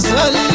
salir